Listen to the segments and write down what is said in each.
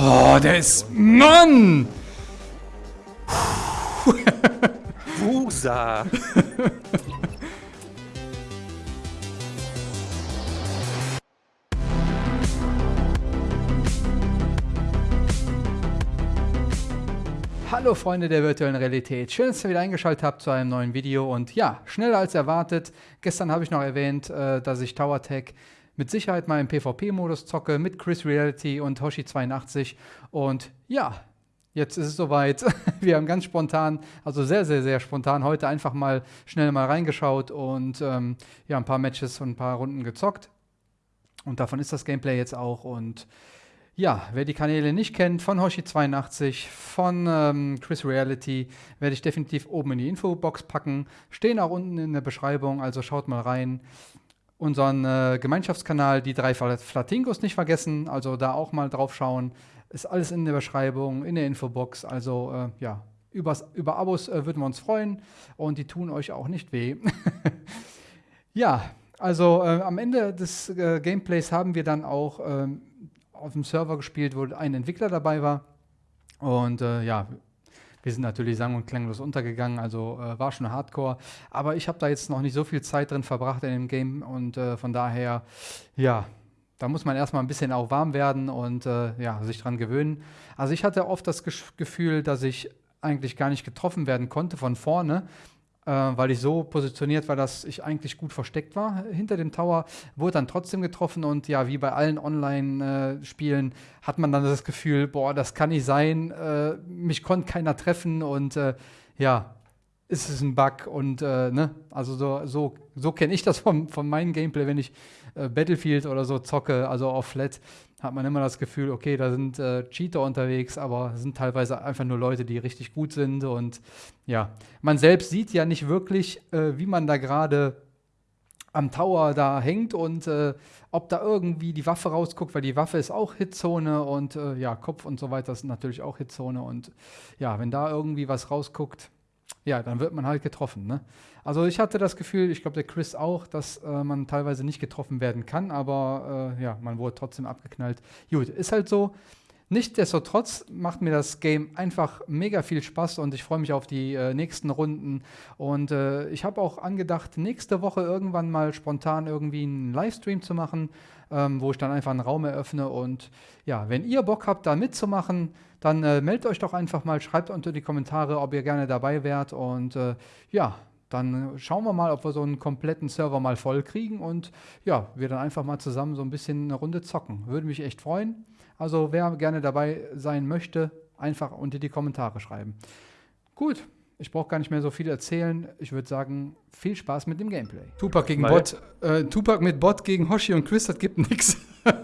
Oh, der ist... Mann! Wusa! Hallo Freunde der virtuellen Realität, schön, dass ihr wieder eingeschaltet habt zu einem neuen Video und ja, schneller als erwartet. Gestern habe ich noch erwähnt, äh, dass ich Tower Tech mit Sicherheit mal im PvP-Modus zocke mit Chris Reality und Hoshi82 und ja, jetzt ist es soweit. Wir haben ganz spontan, also sehr, sehr, sehr spontan heute einfach mal schnell mal reingeschaut und ähm, ja, ein paar Matches und ein paar Runden gezockt und davon ist das Gameplay jetzt auch und ja, wer die Kanäle nicht kennt, von Hoshi82, von ähm, Chris Reality, werde ich definitiv oben in die Infobox packen. Stehen auch unten in der Beschreibung, also schaut mal rein. Unseren äh, Gemeinschaftskanal, die drei Flatingos nicht vergessen, also da auch mal drauf schauen. Ist alles in der Beschreibung, in der Infobox. Also äh, ja, übers, über Abos äh, würden wir uns freuen und die tun euch auch nicht weh. ja, also äh, am Ende des äh, Gameplays haben wir dann auch ähm, auf dem Server gespielt, wo ein Entwickler dabei war. Und äh, ja, wir sind natürlich sang- und klanglos untergegangen, also äh, war schon hardcore. Aber ich habe da jetzt noch nicht so viel Zeit drin verbracht in dem Game und äh, von daher, ja, da muss man erstmal ein bisschen auch warm werden und äh, ja, sich dran gewöhnen. Also ich hatte oft das Gefühl, dass ich eigentlich gar nicht getroffen werden konnte von vorne weil ich so positioniert war, dass ich eigentlich gut versteckt war hinter dem Tower, wurde dann trotzdem getroffen und ja, wie bei allen Online-Spielen äh, hat man dann das Gefühl, boah, das kann nicht sein, äh, mich konnte keiner treffen und äh, ja, ist es ein Bug und äh, ne, also so, so, so kenne ich das von, von meinem Gameplay, wenn ich äh, Battlefield oder so zocke, also auf Flat, hat man immer das Gefühl, okay, da sind äh, Cheater unterwegs, aber sind teilweise einfach nur Leute, die richtig gut sind und ja, man selbst sieht ja nicht wirklich, äh, wie man da gerade am Tower da hängt und äh, ob da irgendwie die Waffe rausguckt, weil die Waffe ist auch Hitzone und äh, ja, Kopf und so weiter ist natürlich auch Hitzone und ja, wenn da irgendwie was rausguckt, ja, dann wird man halt getroffen. Ne? Also ich hatte das Gefühl, ich glaube der Chris auch, dass äh, man teilweise nicht getroffen werden kann, aber äh, ja, man wurde trotzdem abgeknallt. Gut, ist halt so. Nichtsdestotrotz macht mir das Game einfach mega viel Spaß und ich freue mich auf die äh, nächsten Runden. Und äh, ich habe auch angedacht, nächste Woche irgendwann mal spontan irgendwie einen Livestream zu machen, ähm, wo ich dann einfach einen Raum eröffne. Und ja, wenn ihr Bock habt, da mitzumachen, dann äh, meldet euch doch einfach mal, schreibt unter die Kommentare, ob ihr gerne dabei wärt. Und äh, ja, dann schauen wir mal, ob wir so einen kompletten Server mal voll kriegen und ja, wir dann einfach mal zusammen so ein bisschen eine Runde zocken. Würde mich echt freuen. Also wer gerne dabei sein möchte, einfach unter die Kommentare schreiben. Gut, ich brauche gar nicht mehr so viel erzählen. Ich würde sagen, viel Spaß mit dem Gameplay. Tupac gegen Weil Bot. Äh, Tupac mit Bot gegen Hoshi und Chris, das gibt nichts.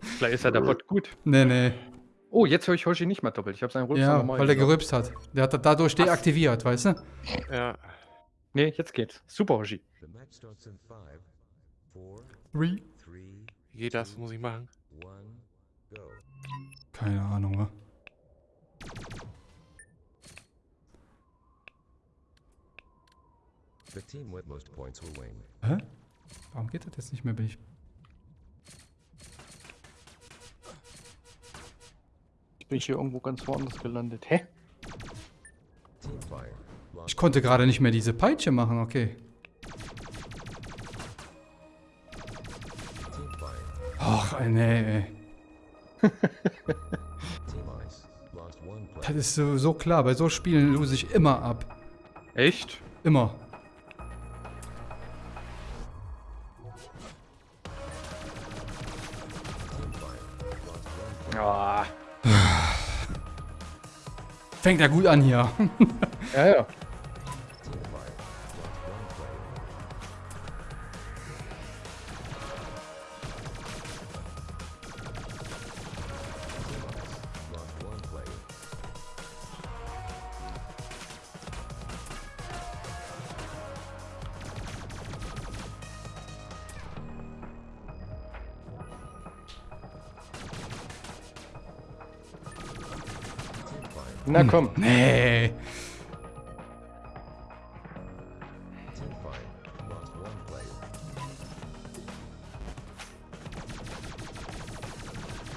Vielleicht ist ja der Bot gut. Nee, nee. Oh, jetzt höre ich Hoshi nicht mehr doppelt. Ich habe seinen Rülpser ja, normal weil er gerülpst hat. Der hat dadurch deaktiviert, weißt du? Ja. Nee, jetzt geht's. Super, Hoshi. Three. Wie geht das? Muss ich machen? Keine Ahnung, wa? Hä? Warum geht das jetzt nicht mehr? Bin ich bin ich hier irgendwo ganz woanders gelandet. Hä? Ich konnte gerade nicht mehr diese Peitsche machen, okay. Ach, nee, ey. das ist so, so klar, bei so Spielen lose ich immer ab. Echt? Immer. Fängt ja gut an hier. ja, ja. Na hm. komm. Nee.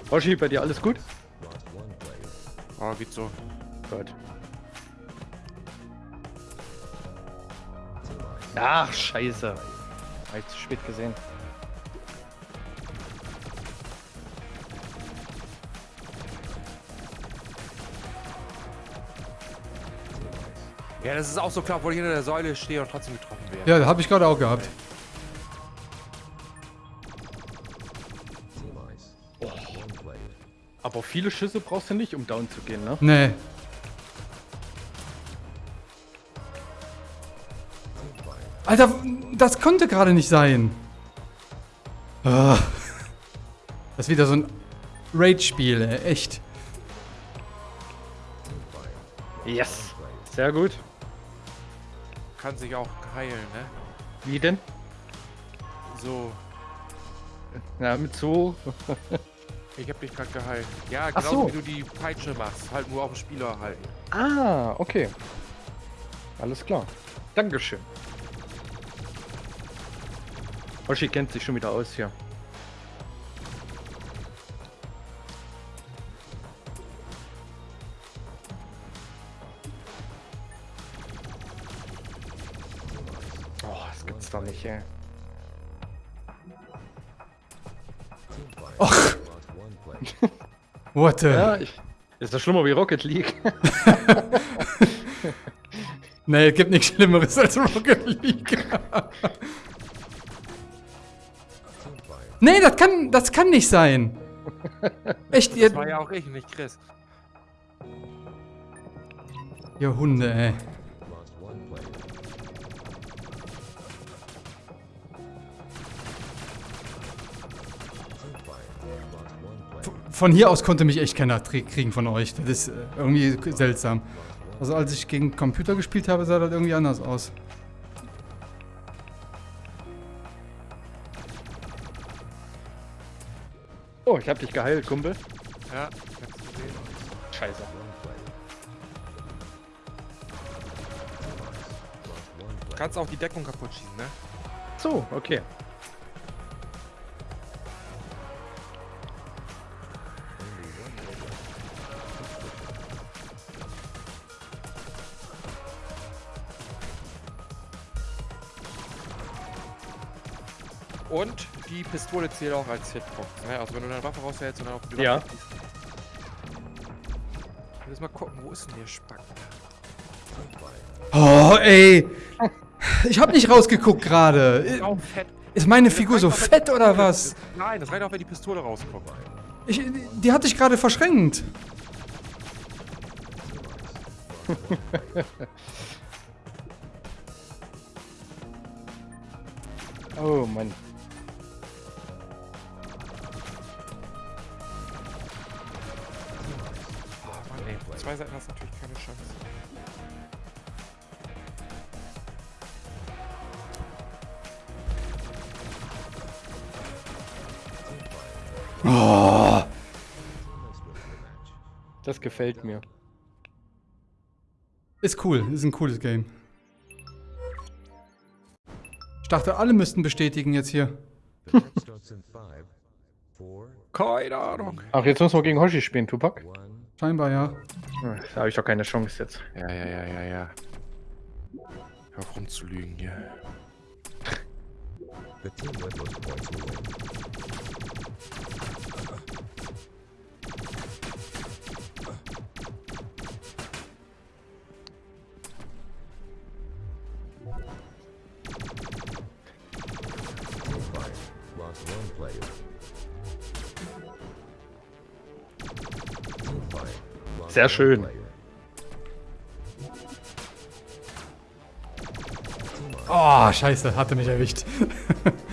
Hoshi, bei dir alles gut? Oh, geht so. Gut. Ach, scheiße. Hab ich zu spät gesehen. Ja, das ist auch so klar, obwohl ich hinter der Säule stehe und trotzdem getroffen werde. Ja, habe ich gerade auch gehabt. Aber viele Schüsse brauchst du nicht, um down zu gehen, ne? Nee. Alter, das konnte gerade nicht sein. Ah. Das ist wieder so ein Rage-Spiel, ey. echt. Yes. Sehr gut. Kann sich auch heilen, ne? Wie denn? So. Na, mit so. Ich hab dich gerade geheilt. Ja, Ach genau so. wie du die Peitsche machst. Halt nur auf den Spieler halten. Ah, okay. Alles klar. Dankeschön. Hoshi kennt sich schon wieder aus hier. Ey. Och. What the? Ja, ich, ist das schlimmer wie Rocket League? Nee, es gibt nichts Schlimmeres als Rocket League. nee, das kann, das kann nicht sein. Echt, ihr, Das war ja auch ich, nicht Chris. ihr Hunde, ey. Von hier aus konnte mich echt keiner kriegen von euch. Das ist äh, irgendwie seltsam. Also als ich gegen Computer gespielt habe, sah das irgendwie anders aus. Oh, ich hab dich geheilt, Kumpel. Ja, ich hab's gesehen. Scheiße. Du kannst auch die Deckung kaputt schießen, ne? So, okay. Die Pistole zählt auch als Hitbox, ne? Also wenn du deine Waffe raushältst und dann auf die Ja. Waffe schießt. Ich will jetzt mal gucken, wo ist denn der Spack? Oh, ey. Ich hab nicht rausgeguckt gerade. Auch fett. Ist meine Figur so fett oder was? Nein, das reicht auch, wenn die Pistole rauskommt. Ich, die hatte ich gerade verschränkt. Oh Mann. Zwei Seiten hast du natürlich keine Chance. Oh. Das gefällt mir. Ist cool, ist ein cooles Game. Ich dachte, alle müssten bestätigen jetzt hier. Keine Ahnung. Ach, jetzt müssen wir gegen Hoshi spielen, Tupac. Scheinbar ja. Hm, Da habe ich doch keine Chance jetzt. Ja, ja, ja, ja, ja. Hör auf rumzulügen hier. Sehr schön. Oh, scheiße, hatte mich erwischt.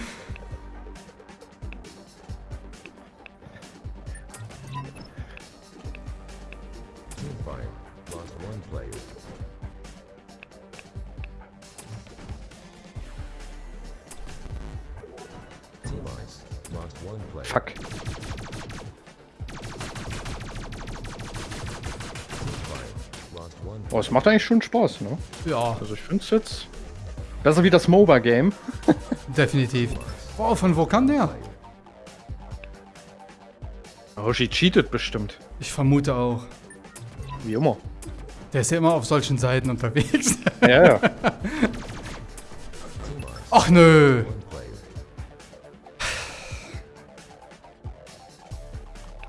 macht eigentlich schon Spaß, ne? ja, Also ich finde es jetzt besser wie das MOBA-Game. definitiv. Oh, von wo kam der? Hoshi cheatet bestimmt. Ich vermute auch. Wie immer. Der ist ja immer auf solchen Seiten unterwegs. Ja, ja. Ach nö.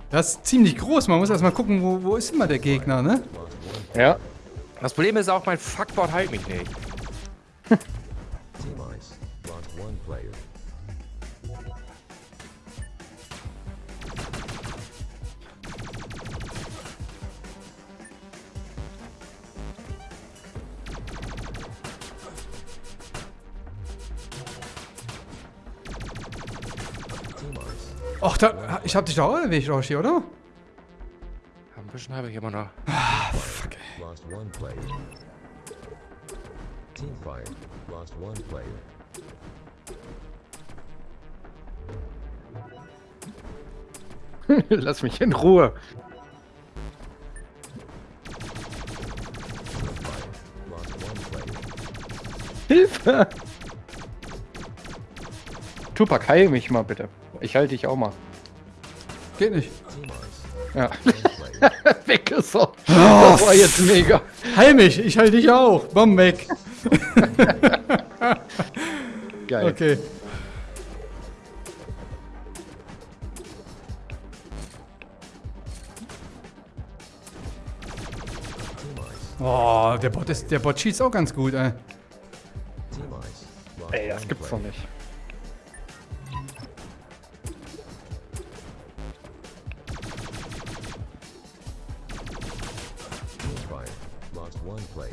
Das ist ziemlich groß. Man muss erstmal gucken, wo, wo ist immer der Gegner, ne? Ja. Das Problem ist auch, mein Fuckboard heilt mich nicht. Ach, da, ich hab dich doch auch erwischt, Roshi, oder? Ein bisschen habe ich immer noch. Lost one player. Team fire. Lost one player. Lass mich in Ruhe. Fire. Lost one player. Hilfe! Tupac, heil mich mal bitte. Ich halte dich auch mal. Geht nicht. Ja. One player. Weg ist er. Das war jetzt mega. Heil mich, ich heil dich auch. Bomb weg. Geil. Okay. Oh, der Bot, ist, der Bot schießt auch ganz gut, ey. Ey, das gibt's doch nicht. One player.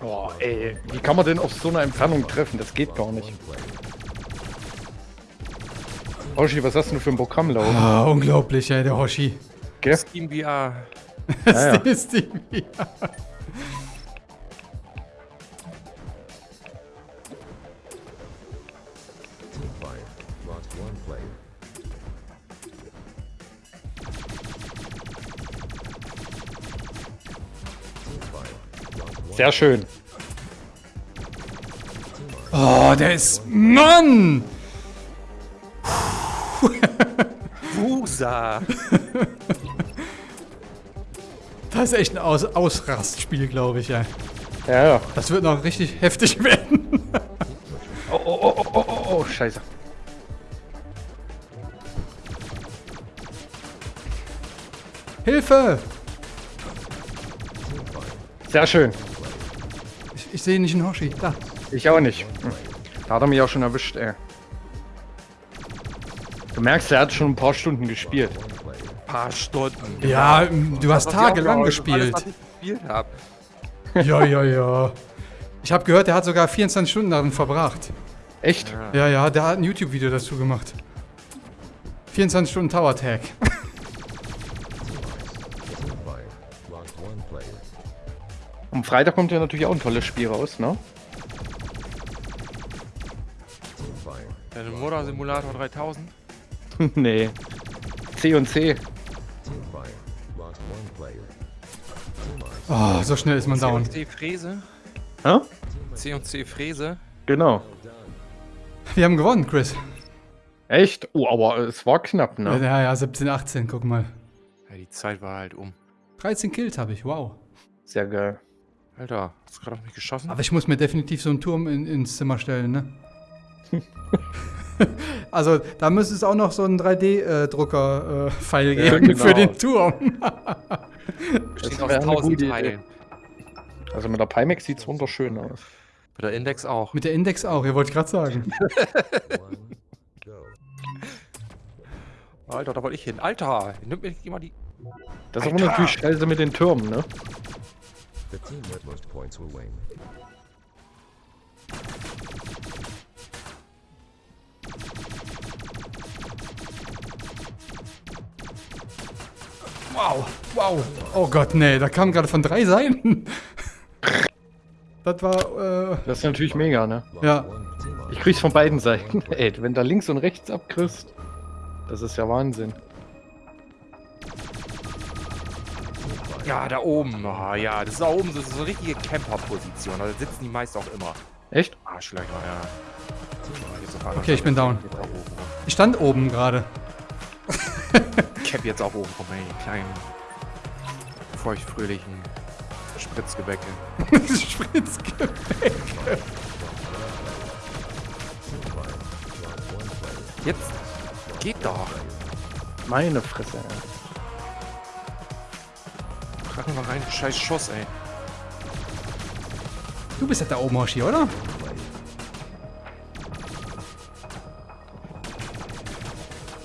Oh, ey. Wie kann man denn auf so einer Entfernung treffen? Das geht gar nicht. One player. Oshi, was hast du denn für ein Programm laufen? Ah, unglaublich, ey, der Hoshi. Gell? Steam VR. Das Ja, 5, Lot 1 Play. Sehr schön. Oh, der ist... Mann! Wusa! das ist echt ein Aus Ausrastspiel, glaube ich, ja. Ja, ja. Das wird noch richtig heftig werden. Oh, oh, oh, oh, oh, oh, oh, scheiße. Hilfe! Sehr schön. Ich, ich sehe nicht einen Hoshi. Da. Ich auch nicht. Hm. Da hat er mich auch schon erwischt, ey. Du merkst, er hat schon ein paar Stunden gespielt. Player. Paar Stunden. Ja, du hast tagelang gespielt. Alles, was ich gespielt habe. Ja, ja, ja. Ich habe gehört, der hat sogar 24 Stunden darin verbracht. Echt? Ja, ja, der hat ein YouTube-Video dazu gemacht. 24 Stunden Tower Tag. Am Freitag kommt ja natürlich auch ein tolles Spiel raus, ne? Der Motor Simulator 3000. nee. C und C. Oh, so schnell ist man down. C&C Fräse. Hä? C&C Fräse. Genau. Wir haben gewonnen, Chris. Echt? Oh, aber es war knapp, ne? Ja, ja, 17, 18, guck mal. Ja, die Zeit war halt um. 13 Kills habe ich, wow. Sehr geil. Alter, hast du gerade auf mich geschossen? Aber ich muss mir definitiv so einen Turm in, ins Zimmer stellen, ne? also, da müsste es auch noch so einen 3D-Drucker-Pfeil Ja, geben genau. für den Turm. Besteht Das aus wäre eine 1000 gute Idee. Teilen. Also mit der Pimax sieht es wunderschön aus. Bei der Index auch. Mit der Index auch, ihr wollt gerade sagen. Alter, da wollte ich hin. Alter, nimmt mir immer die. Das ist aber Alter. natürlich scheiße mit den Türmen, ne? The team with most points will win. Wow, wow. Oh Gott, nee, da kam gerade von drei Seiten. Das war, äh, Das ist natürlich mega, ne? Ja. Ich krieg's von beiden Seiten. Ey, wenn da links und rechts abkriegst, das ist ja Wahnsinn. Ja, da oben. Oh, ja, das ist da oben das ist so eine richtige Camper-Position. Da sitzen die meist auch immer. Echt? Arschlöcher, ja. Okay, ich bin down. Ich stand oben gerade. Cap jetzt auch oben rum, ey. Kleinen, feuchtfröhlichen Spritzgebäcke. Spritzgebäck. Jetzt geht doch. Meine Fresse. ey. Krachen wir rein, scheiß Schuss, ey. Du bist ja da oben, Hoshi, oder?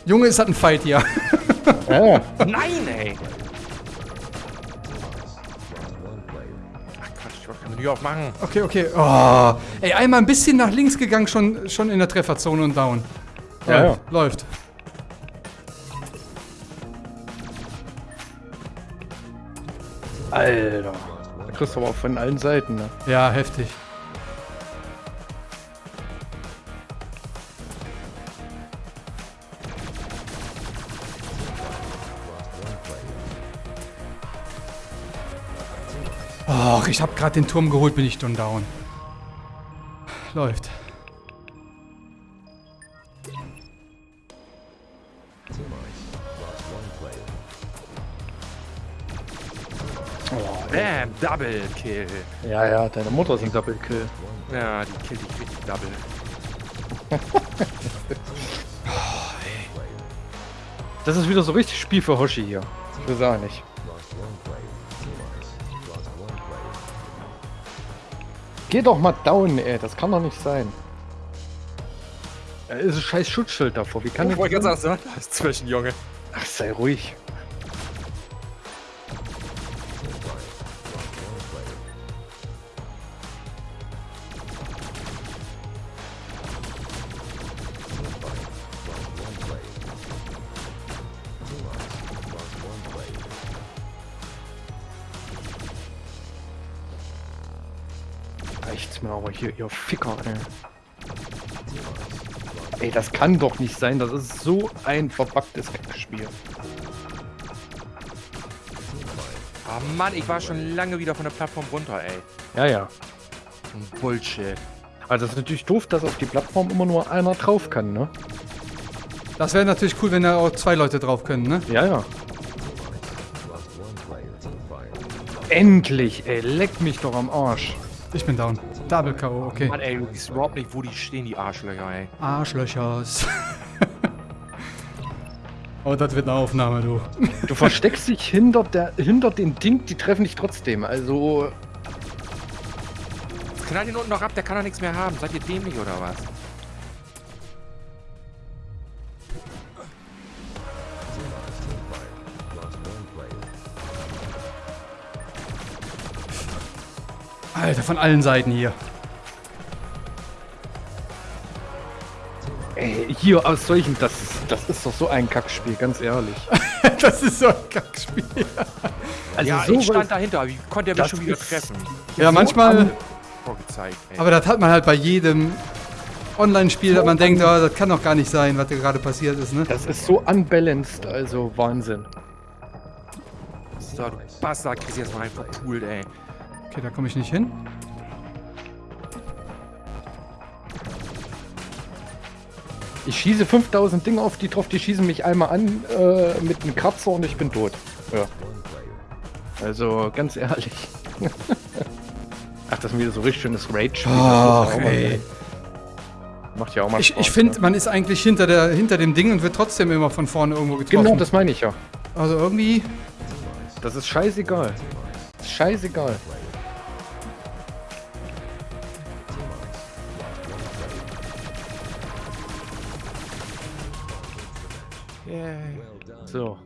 Junge, ist das ein Fight hier. Ja, Nein, ey! Ach Quatsch, ich wollte keine Tür aufmachen. Okay, okay. Oh. Ey, einmal ein bisschen nach links gegangen, schon, schon in der Trefferzone und down. Ja, Läuft, läuft. Kriegst du aber von allen Seiten, ne? Ja, heftig. Ach, ich habe gerade den Turm geholt, bin ich schon down. Läuft. Double Kill. Ja, ja, deine Mutter ist ein Double Kill. Ja, die killt dich richtig Double. Das ist wieder so richtig Spiel für Hoshi hier. Ich will auch nicht. Geh doch mal down, ey. Das kann doch nicht sein. Da ist ein scheiß Schutzschild davor. Wie kann Ich ich wollte ganz sagen, da ist zwischen, Junge. Ach, sei ruhig. Reicht's mir aber hier, ihr Ficker, ey. Ey, das kann doch nicht sein. Das ist so ein verpacktes Spiel. Ah Mann, ich war schon lange wieder von der Plattform runter, ey. Ja, ja. So ein Bullshit. Also es ist natürlich doof, dass auf die Plattform immer nur einer drauf kann, ne? Das wäre natürlich cool, wenn da auch zwei Leute drauf können, ne? Ja, ja. Endlich, ey, leck mich doch am Arsch. Ich bin down. Double K.O., okay. Mann, ey, du siehst überhaupt nicht, wo die stehen, die Arschlöcher, ey. Arschlöchers. oh, das wird eine Aufnahme, du. Du versteckst dich hinter, der, hinter den Ding, die treffen dich trotzdem. Also, Knall den unten noch ab, der kann doch nichts mehr haben. Seid ihr dämlich oder was? Alter, von allen Seiten hier. ey, hier aus solchen, das, das ist doch so ein Kackspiel, ganz ehrlich. das ist so ein Kackspiel. Also ja, so ich stand dahinter. Wie konnte er mich schon wieder treffen? Ja, manchmal. Vorgezeigt. Aber das hat man halt bei jedem Online-Spiel, dass man denkt, oh, das kann doch gar nicht sein, was da gerade passiert ist, ne? Das ist so unbalanced, also Wahnsinn. so, du Bastard, kriegst jetzt mal einen verpult, ey. Okay, da komme ich nicht hin. Ich schieße 5000 Dinge auf die drauf, die schießen mich einmal an äh, mit einem Kratzer und ich bin tot. Ja. Also, ganz ehrlich. Ach, das ist wieder so richtig schönes Rage-Spiel. Ach, ey. Macht ja auch mal Ich, Spaß, ich finde, ne? man ist eigentlich hinter, der, hinter dem Ding und wird trotzdem immer von vorne irgendwo getroffen. Genau, das meine ich ja. also irgendwie. Das ist scheißegal. Ist scheißegal. So,